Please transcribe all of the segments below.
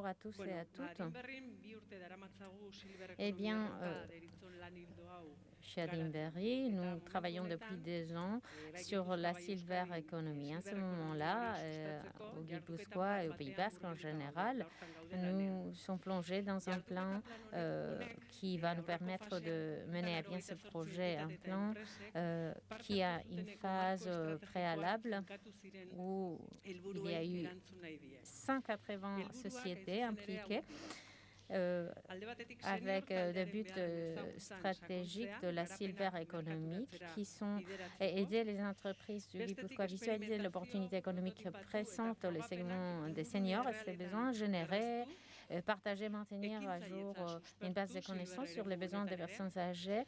bonjour à tous et à toutes. Eh bien, chez Adinberry, nous travaillons depuis deux ans sur la silver economy. À ce moment-là, euh, au Guipuscoa et au Pays Basque en général, nous sommes plongés dans un plan euh, qui va nous permettre de mener à bien ce projet, un plan qui a une phase préalable où il y a eu 180 sociétés impliquées euh, avec euh, des buts euh, stratégiques de la silver économique qui sont aider les entreprises du Guipuscoa à visualiser l'opportunité économique pressante les segments des seniors et ses besoins, générer partager, maintenir à jour une base de connaissances sur les besoins des personnes âgées,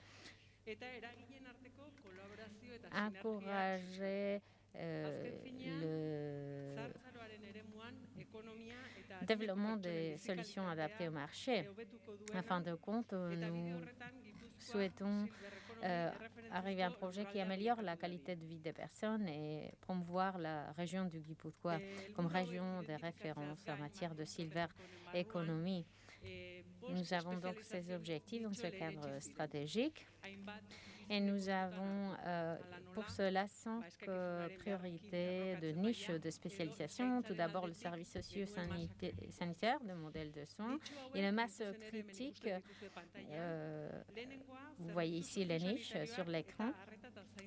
encourager euh, le développement des solutions adaptées au marché. En fin de compte, nous souhaitons euh, arriver à un projet qui améliore la qualité de vie des personnes et promouvoir la région du Guipuzcoa comme région de référence en matière de silver economy. Nous avons donc ces objectifs dans ce cadre stratégique et nous avons euh, pour cela cinq euh, priorités de niche de spécialisation. Tout d'abord, le service socio-sanitaire, le modèle de soins et la masse critique. Euh, vous voyez ici les niches sur l'écran.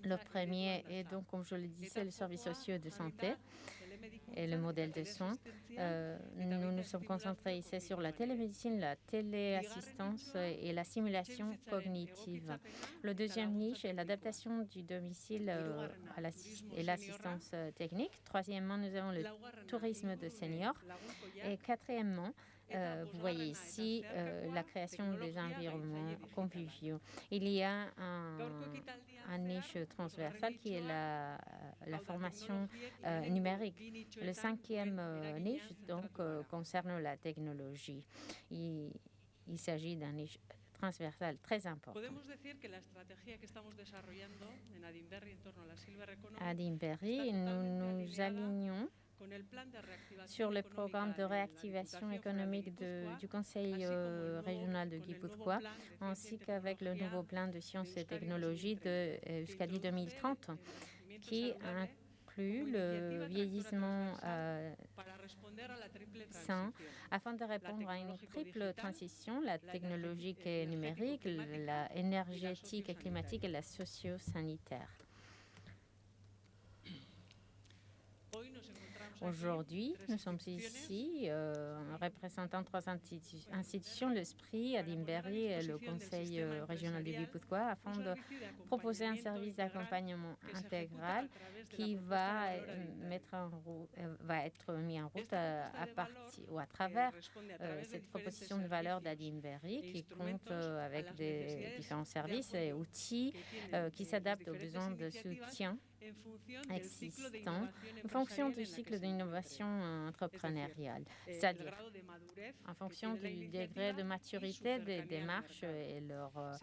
Le premier est donc, comme je le disais, le service socio de santé et le modèle de soins. Nous nous sommes concentrés ici sur la télémédecine la téléassistance et la simulation cognitive. Le deuxième niche est l'adaptation du domicile euh, et l'assistance euh, technique. Troisièmement, nous avons le tourisme de seniors. Et quatrièmement, euh, vous voyez ici la création des environnements conviviaux. Il y a un, niche transversal qui est la, la formation numérique. Le cinquième niche donc, concerne la technologie. Il, il s'agit d'un niche transversal très important. À Adinberry, nous nous alignons sur le programme de réactivation économique de, du Conseil euh, régional de Guipuzcoa, ainsi qu'avec le nouveau plan de sciences et technologies de Euskadi 2030, qui le vieillissement euh, sain afin de répondre à une triple transition, la technologique et numérique, la énergétique et climatique et la socio-sanitaire. Aujourd'hui, nous sommes ici euh, représentant trois institutions, l'Esprit, Adimberry et le Conseil euh, régional du Guipuzcoa, afin de proposer un service d'accompagnement intégral qui va, euh, va être mis en route à, partir ou à travers cette proposition de valeur d'Adimberry qui compte avec des différents services et outils qui s'adaptent aux besoins de soutien existants en fonction du cycle d'innovation entrepreneuriale, c'est-à-dire en fonction du degré de maturité des démarches et leur euh,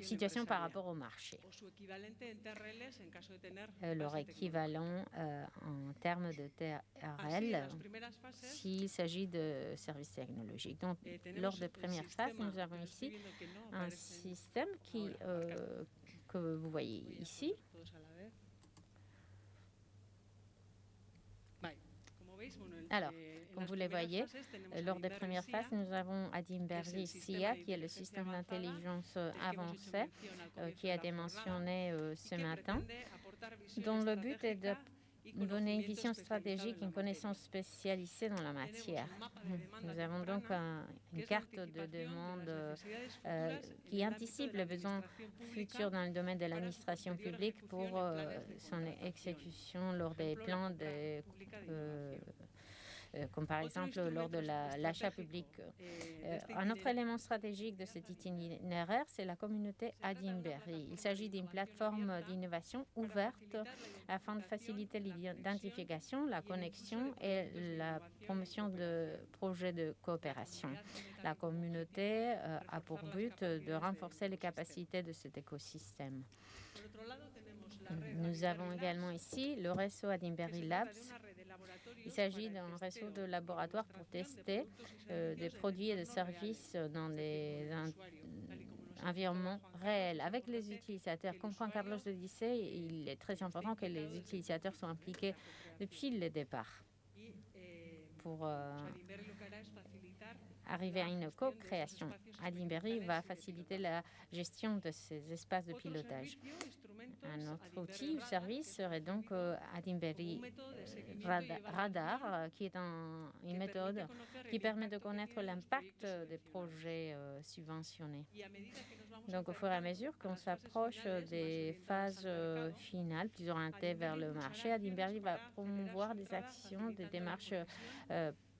situation par rapport au marché. Leur équivalent euh, en termes de TRL s'il s'agit de services technologiques. Donc, lors des premières phases, nous avons ici un système qui, euh, que vous voyez ici, Alors, comme vous le voyez, lors des premières phases, nous avons Adimberry SIA, qui est le système d'intelligence avancé, euh, qui a été mentionné euh, ce matin, dont le but est de donner une vision stratégique, une connaissance spécialisée dans la matière. Nous avons donc une carte de demande euh, qui anticipe les besoins futurs dans le domaine de l'administration publique pour son exécution lors des plans de euh, comme par exemple lors de l'achat public. Euh, un autre élément stratégique de cet itinéraire, c'est la communauté Adinberry. Il s'agit d'une plateforme d'innovation ouverte afin de faciliter l'identification, la connexion et la promotion de projets de coopération. La communauté euh, a pour but de renforcer les capacités de cet écosystème. Nous avons également ici le réseau Adimberry Labs. Il s'agit d'un réseau de laboratoires pour tester des produits et des services dans des environnement réel avec les utilisateurs. Comme Juan Carlos le disait, il est très important que les utilisateurs soient impliqués depuis le départ pour euh, arriver à une co-création. Adimberry va faciliter la gestion de ces espaces de pilotage. Un autre outil ou service serait donc euh, Adimberry euh, Radar, euh, qui est une méthode qui permet de connaître l'impact des projets subventionnés. Donc, au fur et à mesure qu'on s'approche des phases finales, plus orientées vers le marché, Adimberry va promouvoir des actions, des démarches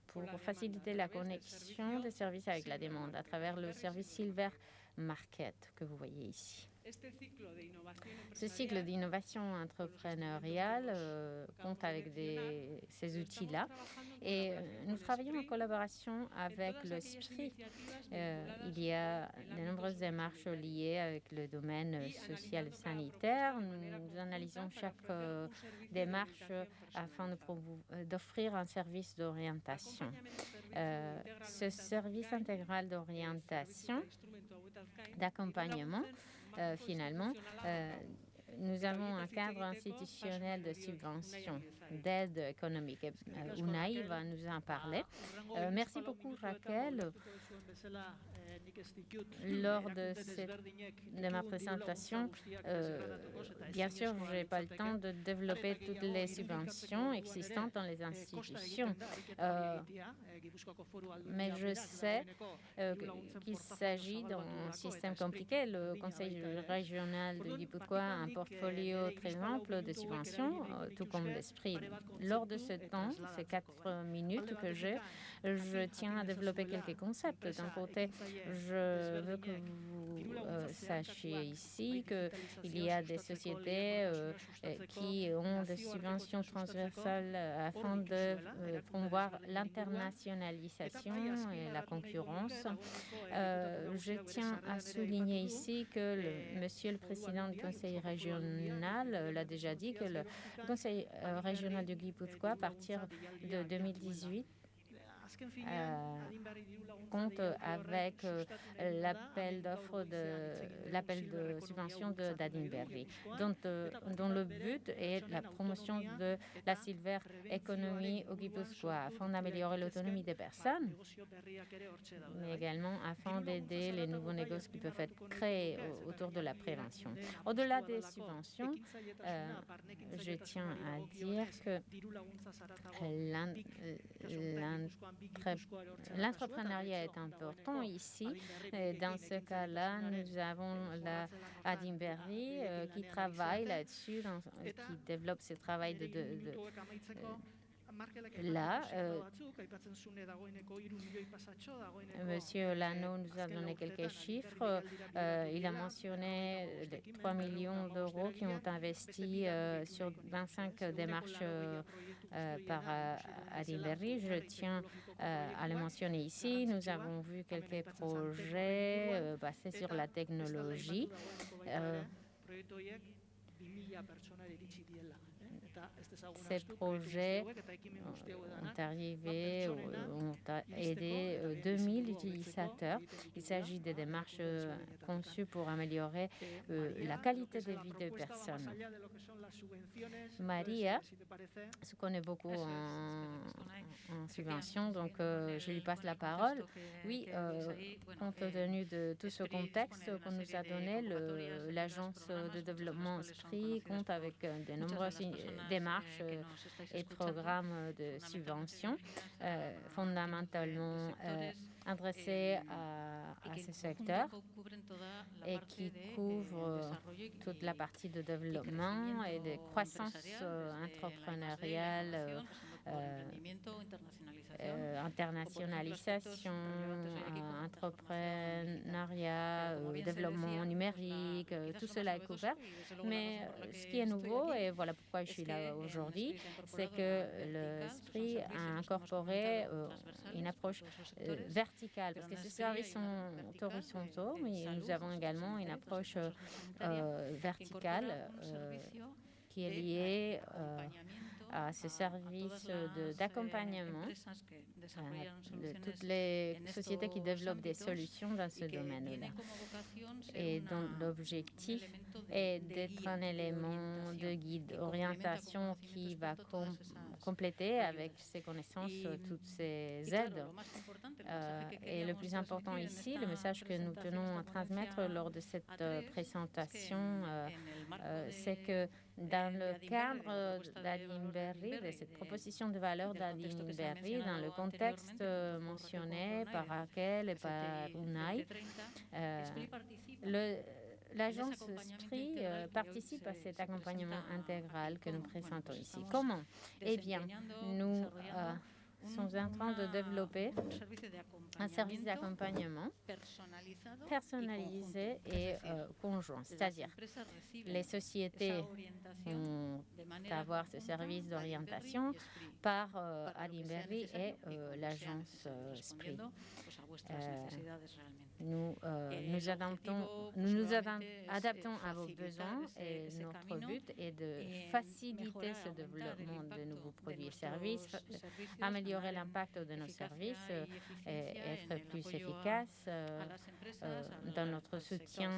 pour faciliter la connexion des services avec la demande à travers le service Silver Market que vous voyez ici. Ce cycle d'innovation entrepreneuriale euh, compte avec des, ces outils-là et euh, nous travaillons en collaboration avec le SPRI. Euh, il y a de nombreuses démarches liées avec le domaine social et sanitaire. Nous, analysons chaque démarche afin d'offrir un service d'orientation. ce service intégral d'orientation, d'accompagnement, euh, finalement, euh, nous avons un cadre institutionnel de subvention, d'aide économique. Euh, Unai va nous en parler. merci beaucoup, Raquel. Lors de, de ma présentation, bien sûr, je n'ai pas le temps de développer toutes les subventions existantes dans les institutions. mais je sais qu'il s'agit d'un système compliqué. Le Conseil régional de Guipuzcoa a un portfolio très ample de subventions, tout comme l'esprit. Lors de ce temps, ces quatre minutes que j'ai, je tiens à développer quelques concepts. D'un côté, je veux que vous euh, sachiez ici qu'il y a des sociétés euh, qui ont des subventions transversales afin de euh, promouvoir l'internationalisation et la concurrence. je tiens à souligner ici que le, Monsieur le Président du Conseil régional l'a déjà dit que le Conseil régional de Guipuzcoa, à partir de 2018, euh, compte avec euh, l'appel d'offres de l'appel de subvention d'Adinberry, dont, euh, dont le but est la promotion de la silver economy au Guipuscoa afin d'améliorer l'autonomie des personnes, mais également afin d'aider les nouveaux négocios qui peuvent être créés autour de la prévention. Au-delà des subventions, je tiens à dire que L'entrepreneuriat est important ici. dans ce cas-là, nous avons la Adimberry euh, qui travaille là-dessus, qui développe ce travail de, Là, euh, Monsieur Lano nous a donné quelques chiffres. Euh, il a mentionné les 3 millions d'euros qui ont investi euh, sur 25 démarches par Adilberry. Je tiens à le mentionner ici. Nous avons vu quelques projets basés sur la technologie. Ces projets ont arrivé, ont aidé 2000 utilisateurs. Il s'agit de démarches conçues pour améliorer la qualité de vie des personnes. Maria se connaît beaucoup en, subvention, donc je lui passe la parole. Oui, compte tenu de tout ce contexte qu'on nous a donné, l'agence de développement Esprit compte avec de nombreuses démarches euh, et programmes de subvention, euh, fondamentalement euh, adressés à, à, ce secteur et qui couvrent toute la partie de développement et de croissance entrepreneuriale internationalisation, entrepreneuriat, développement numérique, tout cela est couvert. Mais ce qui est nouveau, et voilà pourquoi je suis là aujourd'hui, c'est que le SPRI a incorporé une approche verticale, parce que ces services sont horizontaux, mais nous avons également une approche verticale qui est liée à ce service d'accompagnement de toutes les sociétés qui développent des solutions dans ce domaine-là. Et dont l'objectif est d'être un élément de guide, orientation qui va compléter avec ses connaissances toutes ces aides. et le plus important ici, le message que nous tenons à transmettre lors de cette présentation, c'est que dans le cadre d'Adimberry, de cette proposition de valeur d'Adimberry, dans le contexte mentionné par Raquel et par Unai, l'agence SPRI participe à cet accompagnement intégral que nous présentons ici. Comment? Eh bien, nous sommes en train de développer un service d'accompagnement personnalisé et conjoint, c'est-à-dire les sociétés vont avoir ce service d'orientation par Adimberry et l'agence SPRI. Nous nous adaptons à vos besoins et notre but est de faciliter ce développement de nouveaux produits et services, améliorer l'impact de nos services et être plus efficace dans notre soutien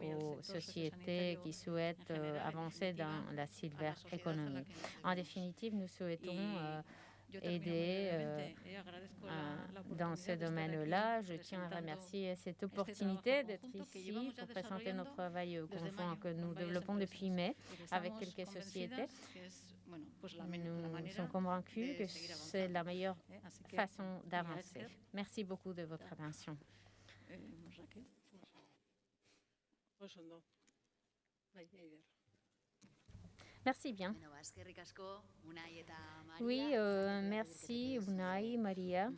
aux sociétés qui souhaitent avancer dans la silver economy. En définitive, nous souhaitons aider dans ce domaine-là. Je tiens à remercier cette opportunité d'être ici pour présenter notre travail conjoint que nous développons depuis mai avec quelques sociétés. Nous sommes convaincus que c'est la meilleure façon d'avancer. Merci beaucoup de votre attention. Merci bien. Oui, merci Unai, Maria.